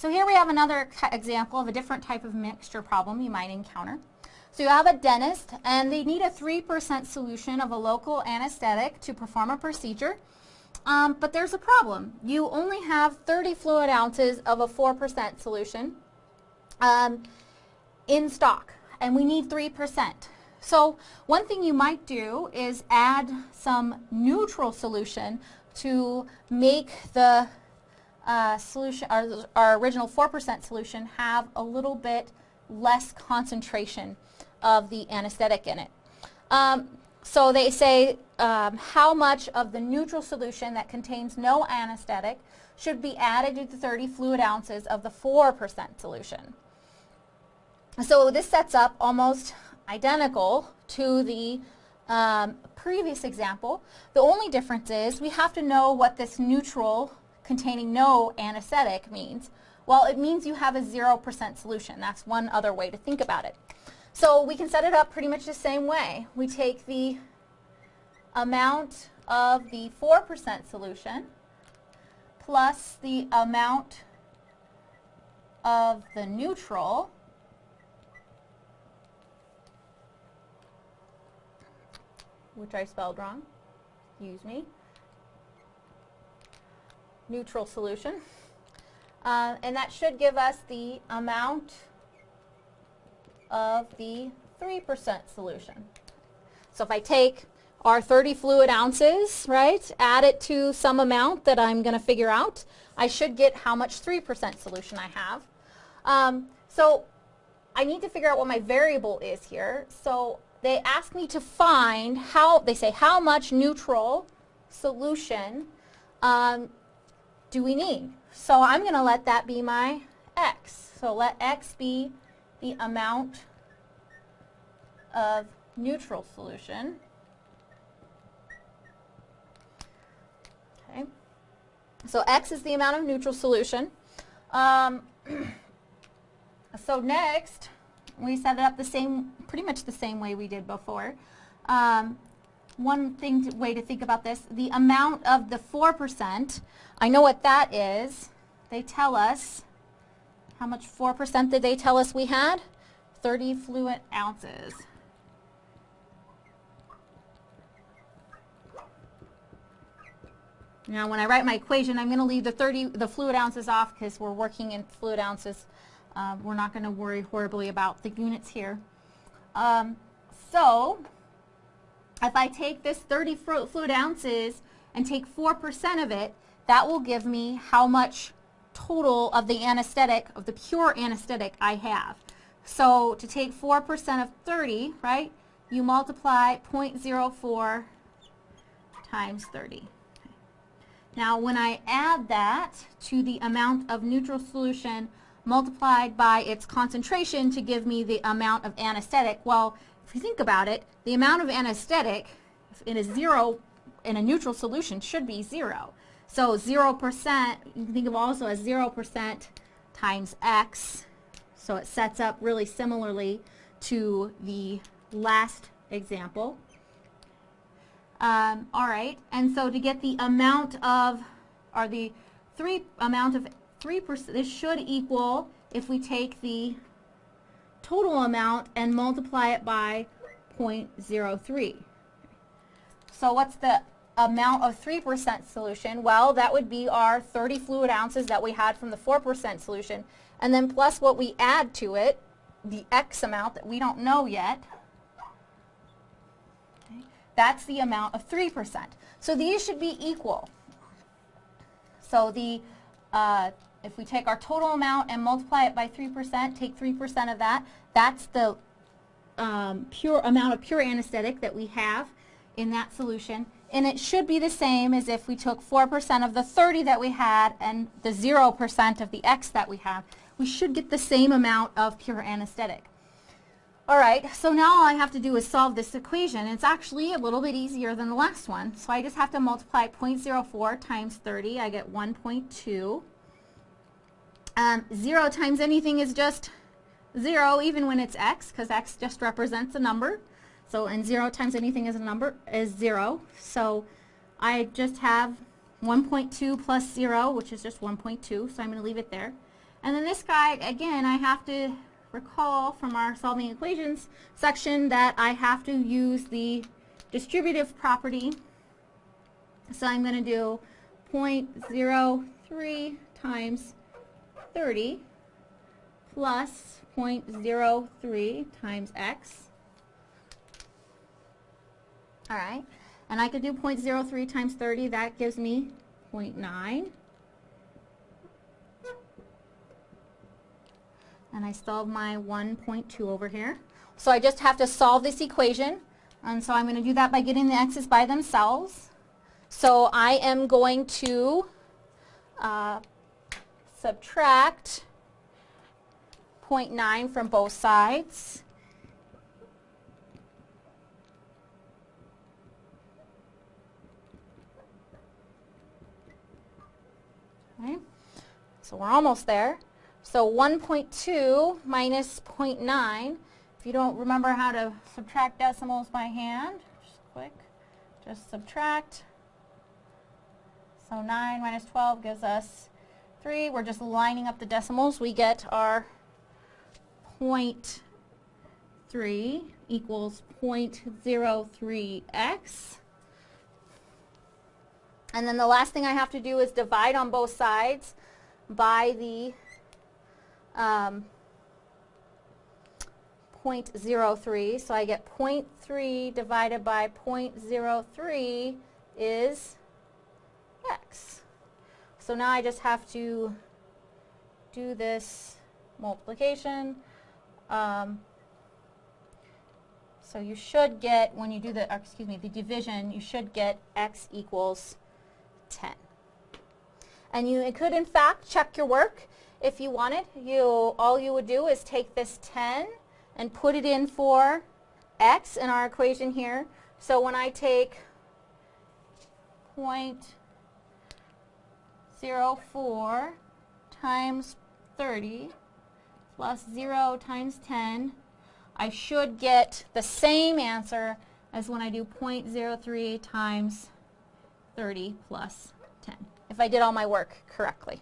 So here we have another example of a different type of mixture problem you might encounter. So you have a dentist and they need a 3% solution of a local anesthetic to perform a procedure. Um, but there's a problem. You only have 30 fluid ounces of a 4% solution um, in stock and we need 3%. So one thing you might do is add some neutral solution to make the uh, solution, our, our original 4% solution have a little bit less concentration of the anesthetic in it. Um, so they say um, how much of the neutral solution that contains no anesthetic should be added to the 30 fluid ounces of the 4% solution. So this sets up almost identical to the um, previous example. The only difference is we have to know what this neutral containing no anesthetic means. Well, it means you have a 0% solution. That's one other way to think about it. So we can set it up pretty much the same way. We take the amount of the 4% solution plus the amount of the neutral which I spelled wrong, excuse me, neutral solution. Uh, and that should give us the amount of the 3% solution. So if I take our 30 fluid ounces, right, add it to some amount that I'm going to figure out, I should get how much 3% solution I have. Um, so I need to figure out what my variable is here. So they ask me to find how, they say how much neutral solution um, do we need? So I'm going to let that be my x. So let x be the amount of neutral solution. Okay. So x is the amount of neutral solution. Um, so next, we set it up the same, pretty much the same way we did before. Um, one thing to, way to think about this, the amount of the 4%, I know what that is. They tell us, how much 4% did they tell us we had? 30 fluid ounces. Now when I write my equation, I'm going to leave the 30, the fluid ounces off because we're working in fluid ounces. Uh, we're not going to worry horribly about the units here. Um, so if I take this 30 fluid ounces and take 4% of it, that will give me how much total of the anesthetic, of the pure anesthetic I have. So to take 4% of 30, right, you multiply 0.04 times 30. Now when I add that to the amount of neutral solution multiplied by its concentration to give me the amount of anesthetic, well, if you think about it, the amount of anesthetic in a zero, in a neutral solution should be zero. So 0%, you can think of also as 0% times x. So it sets up really similarly to the last example. Um, all right, and so to get the amount of, or the three amount of 3%, this should equal, if we take the total amount and multiply it by 0.03. So what's the amount of 3% solution? Well, that would be our 30 fluid ounces that we had from the 4% solution, and then plus what we add to it, the X amount that we don't know yet. Okay. That's the amount of 3%. So these should be equal. So the, uh, if we take our total amount and multiply it by 3%, take 3% of that, that's the um, pure amount of pure anesthetic that we have in that solution. And it should be the same as if we took 4% of the 30 that we had and the 0% of the X that we have. We should get the same amount of pure anesthetic. All right, so now all I have to do is solve this equation. It's actually a little bit easier than the last one. So I just have to multiply 0.04 times 30. I get 1.2. Um, 0 times anything is just 0 even when it's x because x just represents a number. So and 0 times anything is a number is 0. So I just have 1.2 plus 0, which is just 1.2, so I'm going to leave it there. And then this guy, again, I have to recall from our solving equations section that I have to use the distributive property. So I'm going to do 0.03 times 30 plus 0.03 times x. All right, and I could do 0.03 times 30, that gives me 0.9. And I still have my 1.2 over here. So I just have to solve this equation. And so I'm going to do that by getting the x's by themselves. So I am going to uh, subtract 0.9 from both sides. Okay. So we're almost there. So 1.2 minus 0.9, if you don't remember how to subtract decimals by hand, just quick, just subtract. So 9 minus 12 gives us 3. We're just lining up the decimals. We get our 0.3 equals 0.03x. And then the last thing I have to do is divide on both sides by the um, 0.03. So I get 0.3 divided by 0.03 is. So now I just have to do this multiplication. Um, so you should get, when you do the, excuse me, the division, you should get x equals 10. And you could, in fact, check your work if you wanted. You, all you would do is take this 10 and put it in for x in our equation here. So when I take 0.04 times 30 plus 0 times 10, I should get the same answer as when I do 0.03 times 30 plus 10, if I did all my work correctly.